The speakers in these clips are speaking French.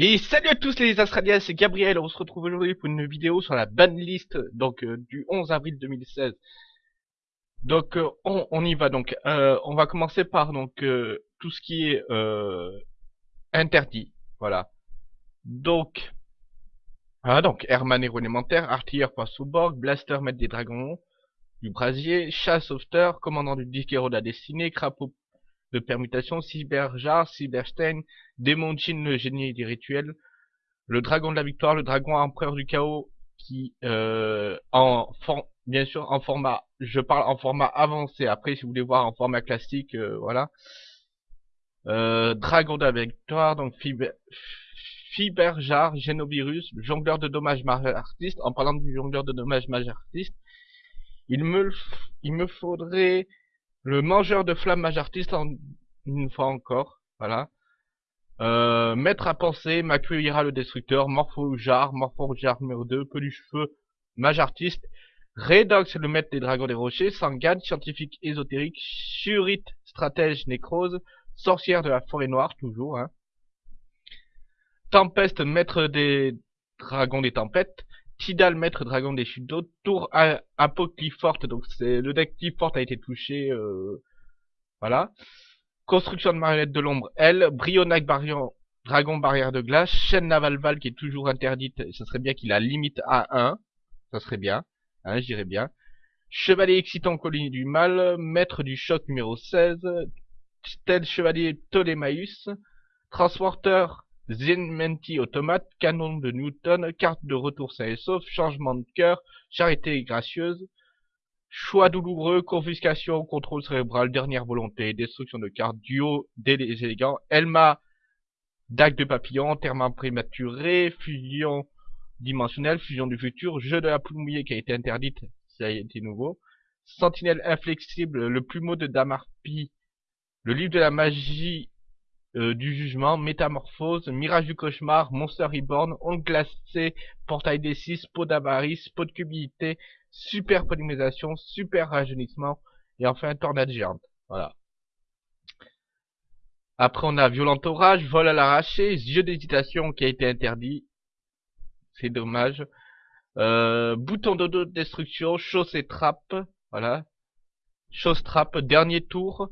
Et salut à tous les Australiens, c'est Gabriel, on se retrouve aujourd'hui pour une vidéo sur la banlist donc euh, du 11 avril 2016. Donc euh, on, on, y va donc, euh, on va commencer par donc euh, tout ce qui est interdit, voilà. Donc, ah, donc Herman héros élémentaire, artilleur point sous-borg, blaster maître des dragons, du brasier, chasse sauveteur, commandant du disque de la destinée, crapaud de permutation, Cyberjar, Cyberstein, Démon Jin, le génie des rituels, le dragon de la victoire, le dragon empereur du chaos, qui euh, en bien sûr en format, je parle en format avancé. Après, si vous voulez voir en format classique, euh, voilà. Euh, dragon de la victoire, donc Fiber, Fiberjar, Génovirus, jongleur de dommages majeur artiste. En parlant du jongleur de dommages majeur artiste, il me, il me faudrait le mangeur de flammes artiste en, une fois encore, voilà. Euh, maître à penser, m'accueillera le destructeur, Morpho-Jar, Morpho-Jar numéro 2, peluche feu, mage artiste, Redox le maître des dragons des rochers, Sangad, scientifique ésotérique, Surite, stratège nécrose, sorcière de la forêt noire, toujours, hein. Tempeste, maître des dragons des tempêtes, Tidal, maître dragon des chutes d'eau, tour forte donc c'est le deck forte a été touché, euh, voilà. Construction de marionnette de l'ombre, L, Brionac Barion, dragon barrière de glace, chaîne Navalval qui est toujours interdite, ça serait bien qu'il a limite à 1, ça serait bien, hein, j'irais bien. Chevalier excitant colline du mal, maître du choc numéro 16, tel chevalier Ptolémaïus, transporteur Zenmenti automate, canon de Newton, carte de retour sain et sauf, changement de cœur, charité gracieuse, choix douloureux, confiscation, contrôle cérébral, dernière volonté, destruction de cartes, duo des élégants, Elma, dague de papillon, terme prématuré, fusion dimensionnelle, fusion du futur, jeu de la poule mouillée qui a été interdite, ça a été nouveau, sentinelle inflexible, le plumeau de Damarpi, le livre de la magie du jugement, métamorphose, mirage du cauchemar, monster reborn, onde glacée, portail des 6, peau d'avarice, peau de cubité, super polymérisation, super rajeunissement, et enfin tornade géante. Voilà. Après on a violent orage, vol à l'arraché, yeux d'hésitation qui a été interdit. C'est dommage. Euh, bouton de destruction, et trappe. Voilà. Chose trappe, dernier tour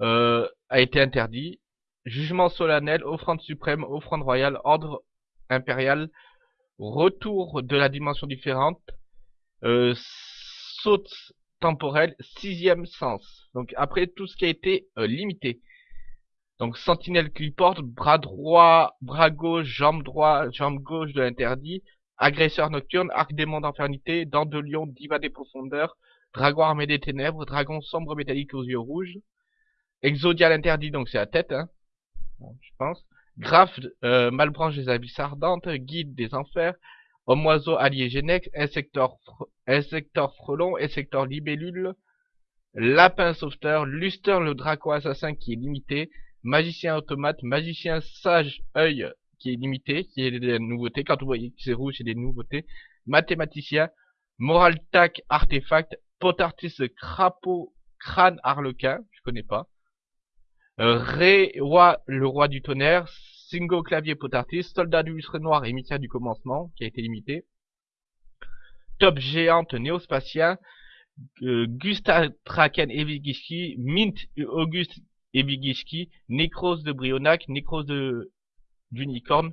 euh, a été interdit. Jugement solennel, offrande suprême, offrande royale, ordre impérial, retour de la dimension différente, euh, saute temporelle, sixième sens. Donc après tout ce qui a été euh, limité. Donc sentinelle qui porte, bras droit, bras gauche, jambe droite, jambe gauche de l'interdit, agresseur nocturne, arc démon d'infernité, dents de lion, diva des profondeurs, dragon armé des ténèbres, dragon sombre métallique aux yeux rouges, exodial interdit, donc c'est la tête, hein je pense. Graphe, euh, Malbranche des abysses ardentes, Guide des enfers, Homme-oiseau allié Genex, Insector, Insector frelon, Insector libellule, Lapin sauveteur, Luster le draco assassin qui est limité, Magicien automate, Magicien sage œil qui est limité, qui est des nouveautés. Quand vous voyez que c'est rouge, c'est des nouveautés. Mathématicien, Moral tac artefact, Potartiste crapaud, crâne harlequin, je connais pas. Euh, Ré, roi, le roi du tonnerre, Singo clavier potartis, soldat du lustre noir et émissaire du commencement, qui a été limité. Top géante néospatien, euh, Gustav Traken Evigiski, Mint Auguste Evigiski, Nécrose de Brionac, Nécrose de d'Unicorn.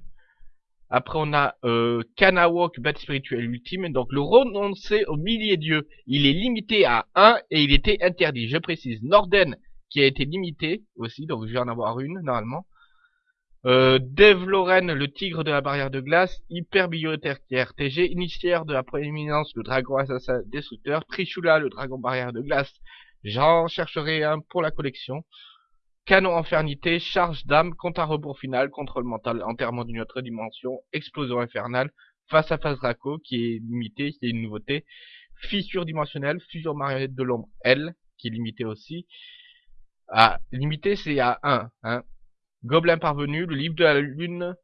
Après on a euh, Kanawok, bête spirituelle ultime. Donc le renoncé au millier dieu, il est limité à 1 et il était interdit. Je précise, Norden qui a été limité aussi, donc je vais en avoir une normalement. Euh, Dave Loren, le tigre de la barrière de glace, Hyper Bibliothèque TG, initiaire de la prééminence, le dragon assassin destructeur, Trichula, le dragon barrière de glace, j'en chercherai un pour la collection. Canon infernité, charge d'âme, compte à rebours final, contrôle mental, enterrement d'une autre dimension, explosion infernale, face à face Draco, qui est limité, qui est une nouveauté, fissure dimensionnelle, fusion marionnette de l'ombre L, qui est limité aussi, ah, limité, c'est à 1. Hein. Gobelin parvenu, le livre de la lune,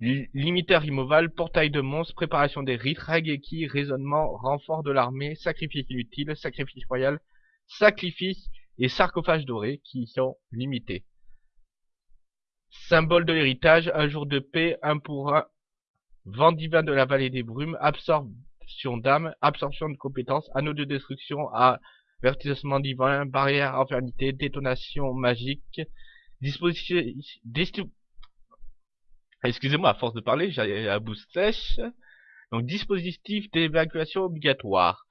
limiteur immoval, portail de monstres, préparation des rites, Rageki, raisonnement, renfort de l'armée, sacrifice inutile, sacrifice royal, sacrifice et sarcophage doré qui sont limités. Symbole de l'héritage, un jour de paix, un pour un. Vent divin de la vallée des brumes, absorption d'âme, absorption de compétences, anneau de destruction, avertissement divin, barrière infernité, détonation magique, disposition, excusez-moi, à force de parler, j'ai la bouche sèche. Donc, dispositif d'évacuation obligatoire.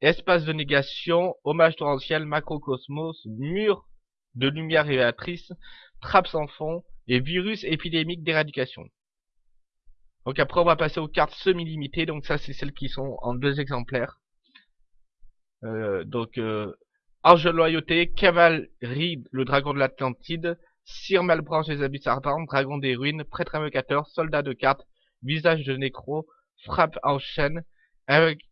Espace de négation, hommage torrentiel, macrocosmos, mur de lumière révélatrice, trappe sans fond et virus épidémique d'éradication. Donc après on va passer aux cartes semi-limitées, donc ça c'est celles qui sont en deux exemplaires. Euh, donc euh, Ange de loyauté, cavalerie, le dragon de l'Atlantide, Sir Malbranche des abysses ardents, dragon des ruines, prêtre invocateur, soldat de cartes, visage de nécro, frappe en chaîne,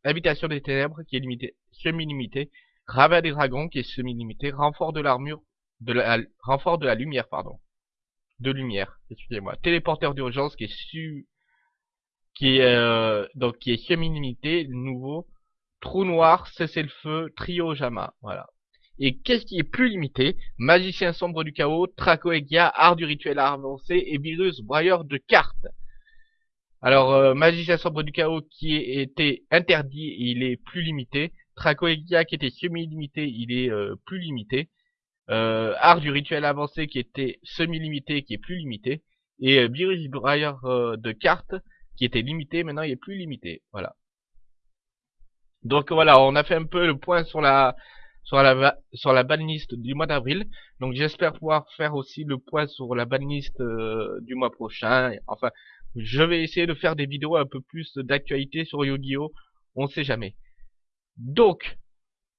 habitation des ténèbres qui est limité, semi-limité, ravin des dragons qui est semi-limité, renfort de l'armure, de la, renfort de la lumière, pardon. De lumière, excusez-moi. Téléporteur d'urgence qui est su, qui est, euh, donc qui est semi-limité, nouveau. Trou noir, cessez le feu, trio Jama, voilà. Et qu'est-ce qui est plus limité? Magicien sombre du chaos, Tracoegia, art du rituel avancé et virus broyeur de cartes. Alors, euh, Magicien sombre du chaos qui était interdit, il est plus limité. Tracoegia qui était semi-limité, il est euh, plus limité. Euh, art du rituel avancé qui était semi-limité, qui est plus limité. Et virus broyeur de cartes qui était limité, maintenant il est plus limité. Voilà. Donc voilà, on a fait un peu le point sur la sur la sur la banlist du mois d'avril. Donc j'espère pouvoir faire aussi le point sur la banlist euh, du mois prochain. Enfin, je vais essayer de faire des vidéos un peu plus d'actualité sur Yu-Gi-Oh. On sait jamais. Donc,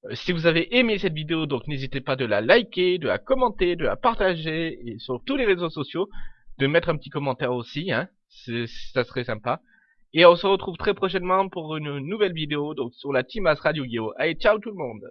euh, si vous avez aimé cette vidéo, donc n'hésitez pas de la liker, de la commenter, de la partager et sur tous les réseaux sociaux, de mettre un petit commentaire aussi, hein, ça serait sympa. Et on se retrouve très prochainement pour une nouvelle vidéo donc sur la Team Astra Yu-Gi-Oh! Allez, ciao tout le monde